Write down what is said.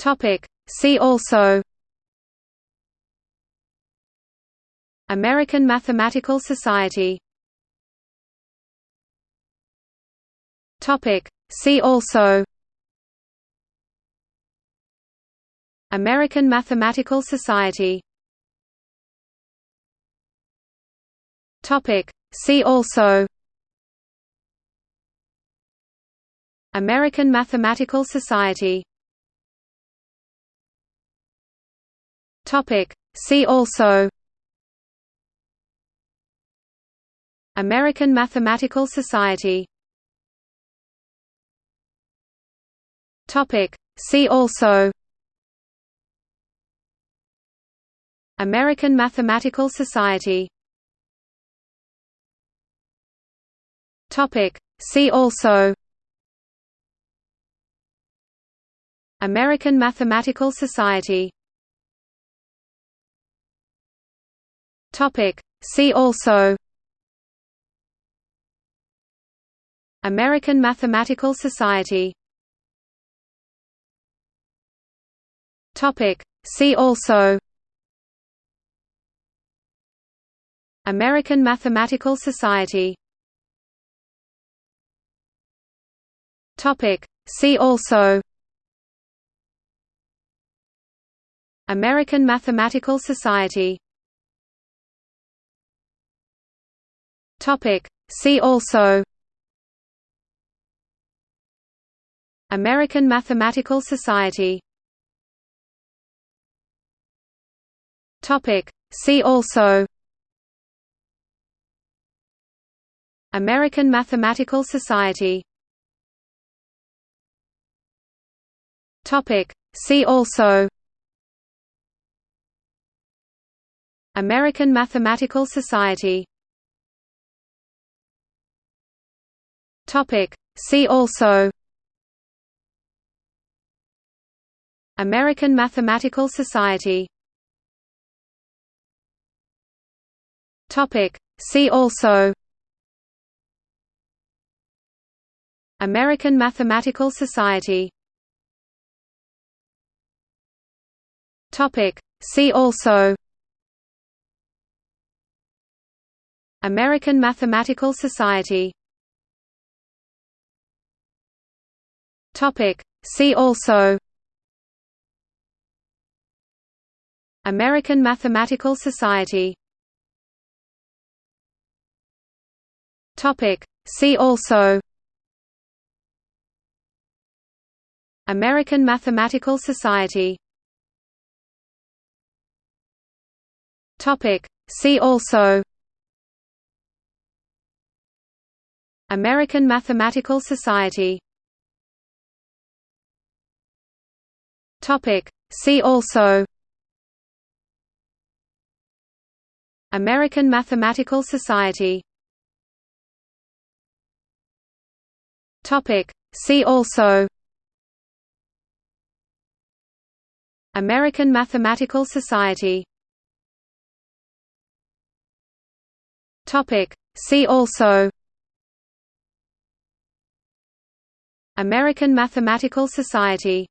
Topic. See also American Mathematical Society Topic. See also American Mathematical Society Topic. See also American Mathematical Society Topic. See also American Mathematical Society Topic. See also American Mathematical Society Topic. See also American Mathematical Society Topic. See also American Mathematical Society Topic. See also American Mathematical Society Topic. See also American Mathematical Society Topic. See also American Mathematical Society Topic. See also American Mathematical Society Topic. See also American Mathematical Society Topic. See also American Mathematical Society Topic. See also American Mathematical Society Topic. See also American Mathematical Society Topic. See also American Mathematical Society Topic. See also American Mathematical Society Topic. See also American Mathematical Society Topic. See also American Mathematical Society Topic. See also American Mathematical Society Topic. See also American Mathematical Society